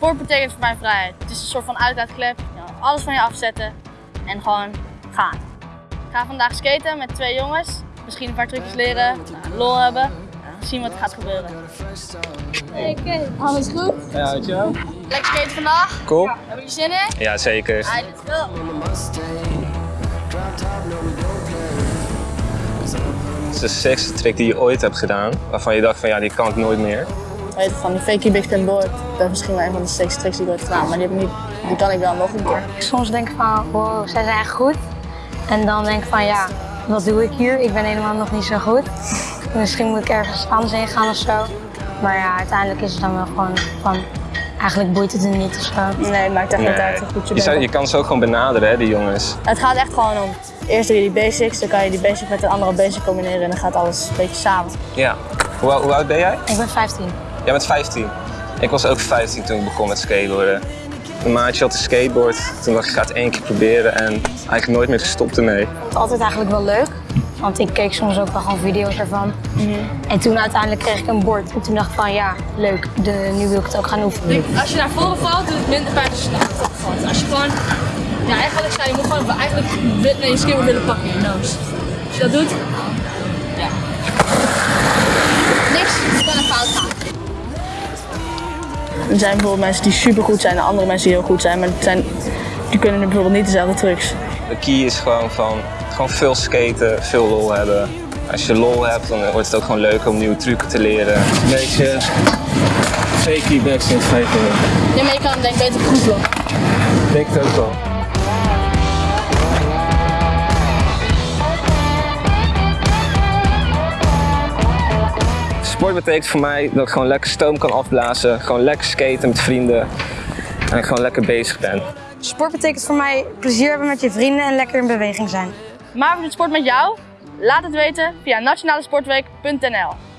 Sport betekent voor mij vrijheid. Het is een soort van uitlaatklep. Alles van je afzetten en gewoon gaan. Ik ga vandaag skaten met twee jongens. Misschien een paar trucjes leren, nou, lol hebben. en zien wat er gaat gebeuren. Oké, alles goed? Ja, weet je wel? Lekker skaten vandaag. Cool. Hebben jullie zin in? Ja, zeker. Alright, let's go. Het is de sexste trick die je ooit hebt gedaan, waarvan je dacht van ja, die kan ik nooit meer. Van die fakey big spin board. Dat is misschien wel een van de sexy tricks die ik ooit gedaan, maar die, heb ik niet, die kan ik wel nog een keer. Soms denk ik van, wow, zij zijn echt goed. En dan denk ik van, ja, wat doe ik hier? Ik ben helemaal nog niet zo goed. Misschien moet ik ergens anders heen gaan of zo. Maar ja, uiteindelijk is het dan wel gewoon van, eigenlijk boeit het er niet of zo. Nee, het maakt echt niet Nee. uit hoe goed je Je, zou- je kan ze ook gewoon benaderen, hè, die jongens. Het gaat echt gewoon om, eerst doe je die basics, dan kan je die basic met een andere basic combineren en dan gaat alles een beetje samen. Ja. Hoe, hoe oud ben jij? Ik ben 15. Jij bent 15. Ik was ook 15 toen ik begon met skateboarden. Een maatje had een skateboard, toen dacht ik, ik ga het één keer proberen en eigenlijk nooit meer gestopt ermee. Ik vond het altijd eigenlijk wel leuk. Want ik keek soms ook wel gewoon video's ervan. En toen uiteindelijk kreeg ik een bord. En toen dacht ik van ja, leuk, de, nu wil ik het ook gaan oefenen. Als je naar voren valt, doet het minder pijn als je naar valt. Als je gewoon, ja eigenlijk zei, je moet gewoon eigenlijk wit naar je skateboard willen pakken in je nose. Als je dat doet, ja. Er zijn bijvoorbeeld mensen die super goed zijn en andere mensen die heel goed zijn, maar het zijn, die kunnen bijvoorbeeld niet dezelfde trucs. De key is gewoon van gewoon veel skaten, veel lol hebben. Als je lol hebt, dan wordt het ook gewoon leuk om nieuwe trucken te leren. Een beetje fakey backspin feiten. Ja, maar je kan denk ik beter goed lopen. Denk het ook wel. Sport betekent voor mij dat ik gewoon lekker stoom kan afblazen, gewoon lekker skaten met vrienden en gewoon lekker bezig ben. Sport betekent voor mij plezier hebben met je vrienden en lekker in beweging zijn. Maar we doen sport met jou? Laat het weten via nationalesportweek.nl